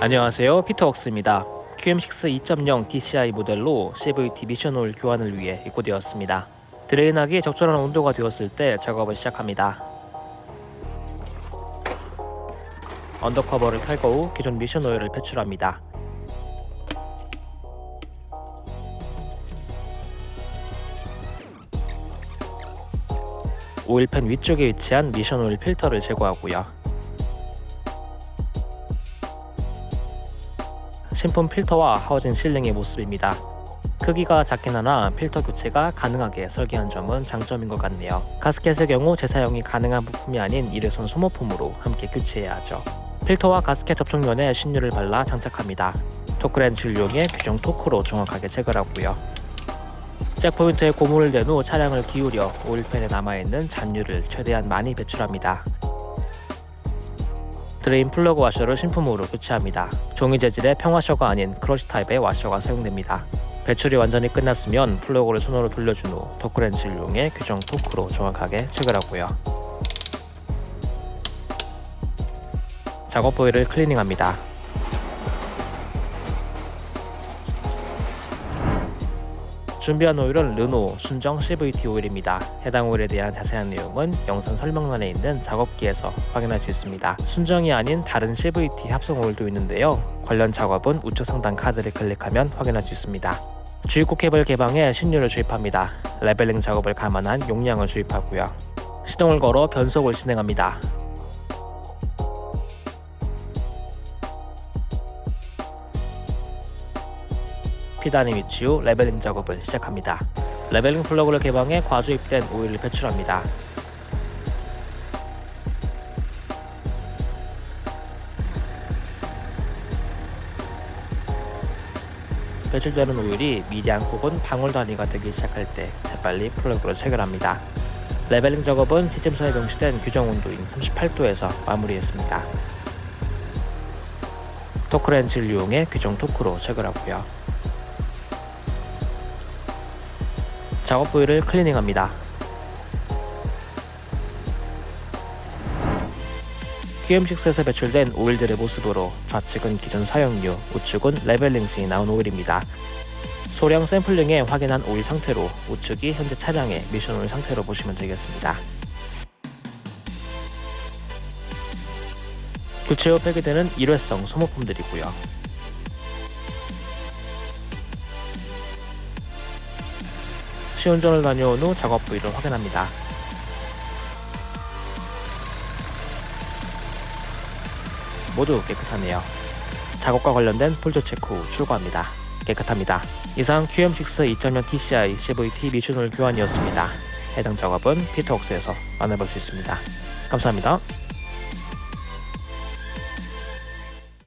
안녕하세요. 피터웍스입니다. QM6 2.0 DCI 모델로 CVT 미션 오일 교환을 위해 입고되었습니다. drain하기 적절한 온도가 되었을 때 작업을 시작합니다. undercover를 탈거 후 기존 미션 오일을 배출합니다. oil pan 위쪽에 위치한 미션 오일 필터를 제거하고요 신품 필터와 하워진 실링의 모습입니다. 크기가 작긴 하나 필터 교체가 가능하게 설계한 점은 장점인 것 같네요. 가스켓의 경우 재사용이 가능한 부품이 아닌 일회성 소모품으로 함께 교체해야 하죠. 필터와 가스켓 접촉면에 신유를 발라 장착합니다. 토크렌치를 이용해 규정 토크로 정확하게 체결하고요. 잭포인트에 고무를 댄후 차량을 기울여 오일팬에 남아있는 잔유를 최대한 많이 배출합니다. 드레인 플러그 와셔를 신품으로 교체합니다. 종이 재질의 평와셔가 아닌 crush 타입의 와셔가 사용됩니다. 배출이 완전히 끝났으면 플러그를 손으로 돌려준 후 토크렌치를 이용해 규정 토크로 정확하게 체결하고요. 작업 부위를 클리닝합니다. 준비한 오일은 르노 순정 CVT 오일입니다. 해당 오일에 대한 자세한 내용은 영상 설명란에 있는 작업기에서 확인할 수 있습니다. 순정이 아닌 다른 CVT 합성 오일도 있는데요. 관련 작업은 우측 상단 카드를 클릭하면 확인할 수 있습니다. 주입구 캡을 개방해 신유를 주입합니다. 레벨링 작업을 감안한 용량을 주입하고요. 시동을 걸어 변속을 진행합니다. P단에 위치 후 레벨링 작업을 시작합니다. 레벨링 플러그를 개방해 과주입된 오일을 배출합니다. 배출되는 오일이 미량 혹은 방울 단위가 되기 시작할 때 재빨리 플러그로 체결합니다. 레벨링 작업은 지침서에 명시된 규정 온도인 38도에서 마무리했습니다. 토크렌치를 이용해 규정 토크로 체결하고요. 작업 부위를 클리닝합니다. QM6에서 배출된 오일들의 모습으로 좌측은 기존 사용유, 우측은 레벨링 시 나온 오일입니다. 소량 샘플링에 확인한 오일 상태로 우측이 현재 차량의 미션 오일 상태로 보시면 되겠습니다. 교체 후 폐기되는 일회성 소모품들이고요. 시운전을 다녀온 후 작업 부위를 확인합니다. 모두 깨끗하네요. 작업과 관련된 폴더 체크 후 출고합니다. 깨끗합니다. 이상 QM6 2.0 TCI CVT 미션홀 교환이었습니다. 해당 작업은 피터웍스에서 만나볼 수 있습니다. 감사합니다.